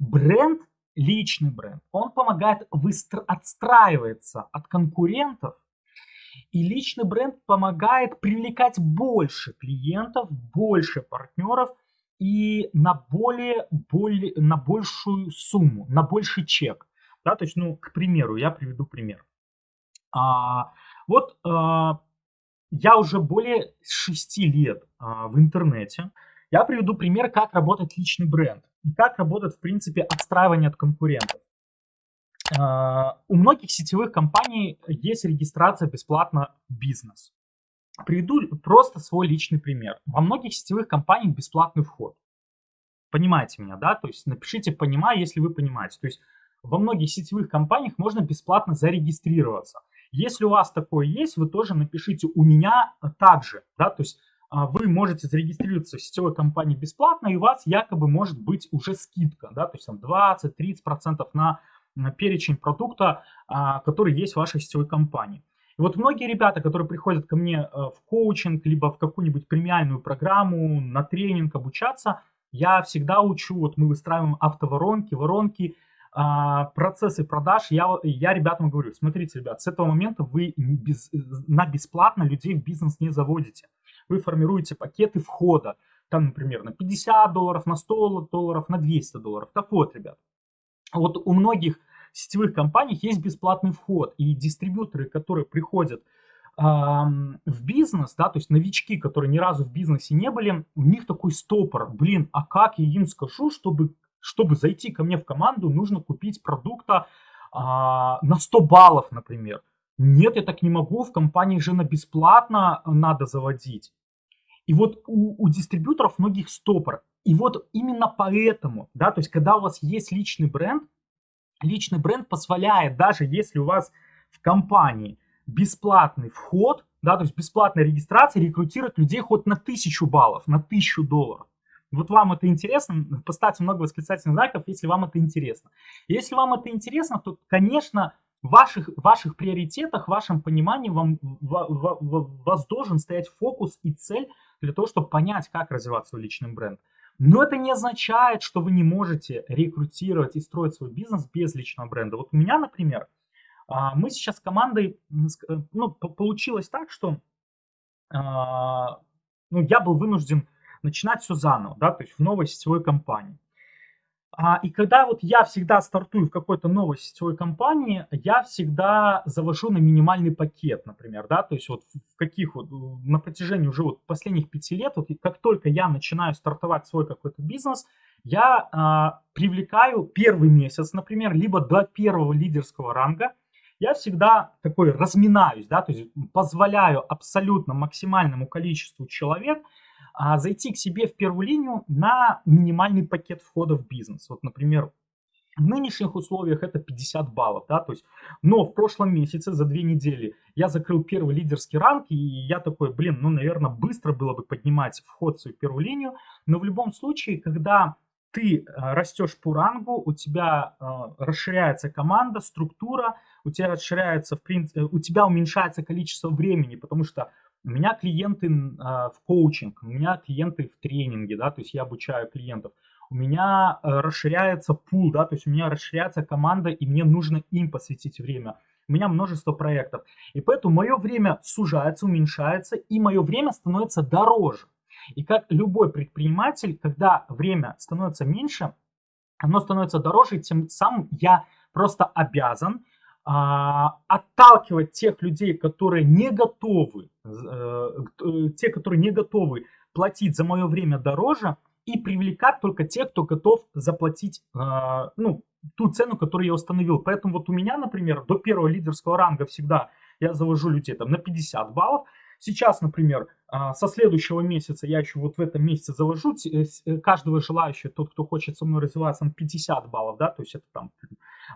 Бренд, личный бренд, он помогает выстро- отстраиваться от конкурентов, и личный бренд помогает привлекать больше клиентов, больше партнеров и на более, более на большую сумму, на больший чек. Да, то есть, ну, к примеру, я приведу пример. А, вот а, я уже более 6 лет а, в интернете. Я приведу пример, как работает личный бренд и как работает, в принципе, отстраивание от конкурентов. А, у многих сетевых компаний есть регистрация бесплатно бизнес. Приведу просто свой личный пример. Во многих сетевых компаниях бесплатный вход. Понимаете меня, да? То есть напишите «понимаю», если вы понимаете. То есть во многих сетевых компаниях можно бесплатно зарегистрироваться. Если у вас такое есть, вы тоже напишите «у меня также», да, то есть вы можете зарегистрироваться в сетевой компании бесплатно, и у вас якобы может быть уже скидка, да, то есть там 20-30% на, на перечень продукта, а, который есть в вашей сетевой компании. И вот многие ребята, которые приходят ко мне э, в коучинг, либо в какую-нибудь премиальную программу, на тренинг обучаться, я всегда учу, вот мы выстраиваем автоворонки, воронки, а, процессы продаж, я, я ребятам говорю, смотрите, ребят, с этого момента вы без, на бесплатно людей в бизнес не заводите. Вы формируете пакеты входа, там, например, на 50 долларов, на 100 долларов, на 200 долларов. Так вот, ребят, вот у многих сетевых компаний есть бесплатный вход, и дистрибьюторы, которые приходят в бизнес, да, то есть новички, которые ни разу в бизнесе не были, у них такой стопор, блин, а как я им скажу, чтобы чтобы зайти ко мне в команду, нужно купить продукта а, на 100 баллов, например. Нет, я так не могу, в компании же на бесплатно надо заводить. И вот у, у дистрибьюторов многих стопор. И вот именно поэтому, да, то есть когда у вас есть личный бренд, личный бренд позволяет, даже если у вас в компании бесплатный вход, да, то есть бесплатная регистрация, рекрутировать людей хоть на тысячу баллов, на тысячу долларов. Вот вам это интересно, поставьте много восклицательных знаков, если вам это интересно. Если вам это интересно, то, конечно, в ваших, ваших приоритетах, в вашем понимании вам, в, в, в, вас должен стоять фокус и цель для того, чтобы понять, как развивать свой личный бренд. Но это не означает, что вы не можете рекрутировать и строить свой бизнес без личного бренда. Вот у меня, например, а, мы сейчас с командой, ну, получилось так, что а, ну, я был вынужден начинать все заново, да, то есть в новой сетевой компании. А, и когда вот я всегда стартую в какой-то новой сетевой компании, я всегда завожу на минимальный пакет, например, да, то есть вот в каких вот, на протяжении уже вот последних пяти лет, вот как только я начинаю стартовать свой какой-то бизнес, я а, привлекаю первый месяц, например, либо до первого лидерского ранга, я всегда такой разминаюсь, да, то есть позволяю абсолютно максимальному количеству человек а, зайти к себе в первую линию на минимальный пакет входа в бизнес. Вот, например, в нынешних условиях это 50 баллов, да, то есть, но в прошлом месяце за две недели я закрыл первый лидерский ранг, и я такой, блин, ну, наверное, быстро было бы поднимать вход в свою первую линию, но в любом случае, когда ты э, растешь по рангу, у тебя э, расширяется команда, структура, у тебя расширяется, в принципе, у тебя уменьшается количество времени, потому что у меня клиенты а, в коучинг, у меня клиенты в тренинге, да, то есть я обучаю клиентов. У меня а, расширяется пул, да, то есть у меня расширяется команда, и мне нужно им посвятить время. У меня множество проектов. И поэтому мое время сужается, уменьшается, и мое время становится дороже. И как любой предприниматель, когда время становится меньше, оно становится дороже, тем самым я просто обязан отталкивать тех людей, которые не готовы, э, э, те, которые не готовы платить за мое время дороже, и привлекать только тех, кто готов заплатить э, ну, ту цену, которую я установил. Поэтому вот у меня, например, до первого лидерского ранга всегда я завожу людей там на 50 баллов, Сейчас, например, а, со следующего месяца, я еще вот в этом месяце завожу э, э, каждого желающего, тот, кто хочет со мной развиваться, на 50 баллов, да, то есть это там,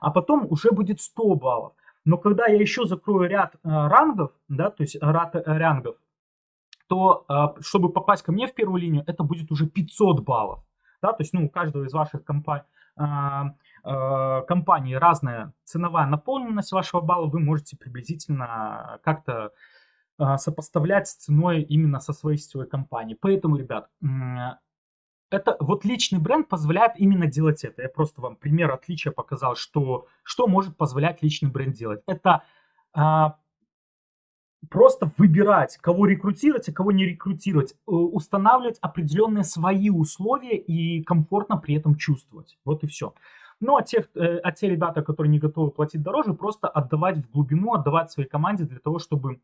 а потом уже будет 100 баллов. Но когда я еще закрою ряд а, рангов, да, то есть ряд э, рангов, то а, чтобы попасть ко мне в первую линию, это будет уже 500 баллов. Да, то есть, ну, у каждого из ваших компаний, компаний разная ценовая наполненность вашего балла, вы можете приблизительно как-то а, сопоставлять с ценой именно со своей сетевой компанией. Поэтому, ребят, это вот личный бренд позволяет именно делать это. Я просто вам пример отличия показал, что, что может позволять личный бренд делать. Это а, просто выбирать, кого рекрутировать, а кого не рекрутировать, э, устанавливать определенные свои условия и комфортно при этом чувствовать. Вот и все. Ну, а те, э, а те ребята, которые не готовы платить дороже, просто отдавать в глубину, отдавать своей команде для того, чтобы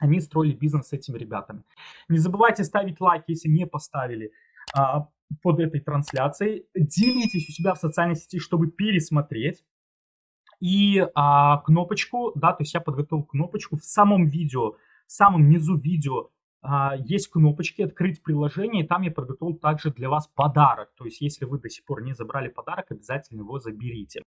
они строили бизнес с этими ребятами. Не забывайте ставить лайк, если не поставили а, под этой трансляцией. Делитесь у себя в социальной сети, чтобы пересмотреть. И а, кнопочку, да, то есть я подготовил кнопочку в самом видео, в самом низу видео а, есть кнопочки «Открыть приложение», и там я подготовил также для вас подарок. То есть если вы до сих пор не забрали подарок, обязательно его заберите.